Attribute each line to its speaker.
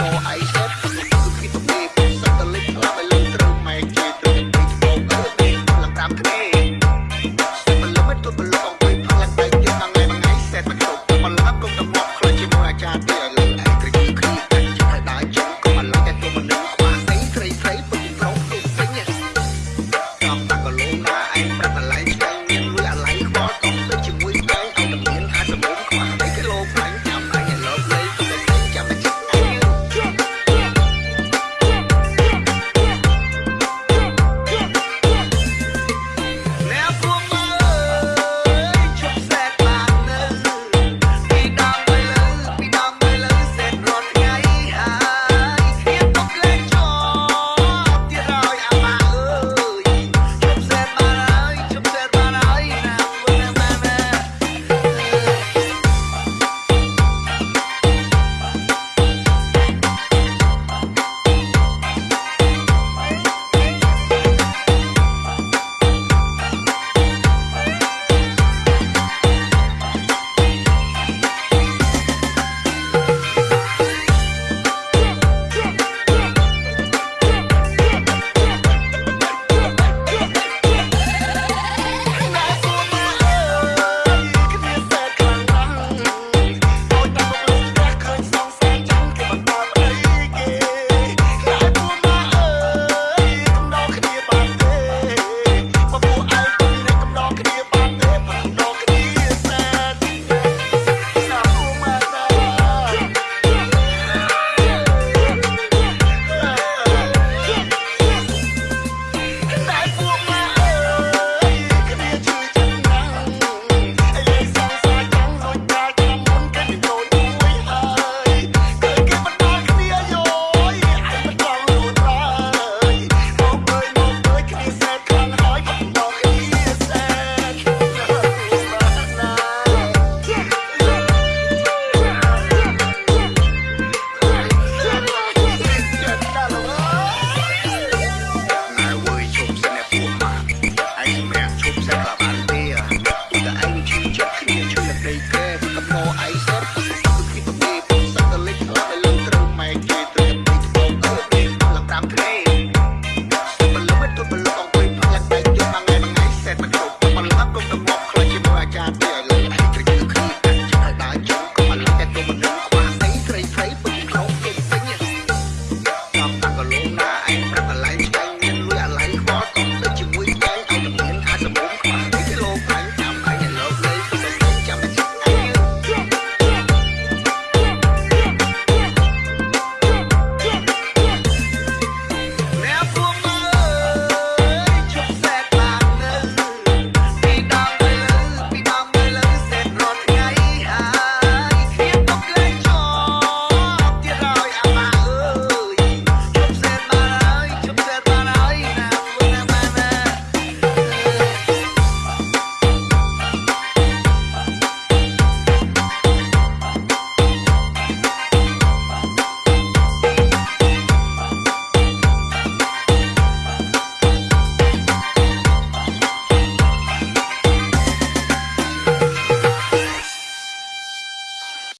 Speaker 1: no said.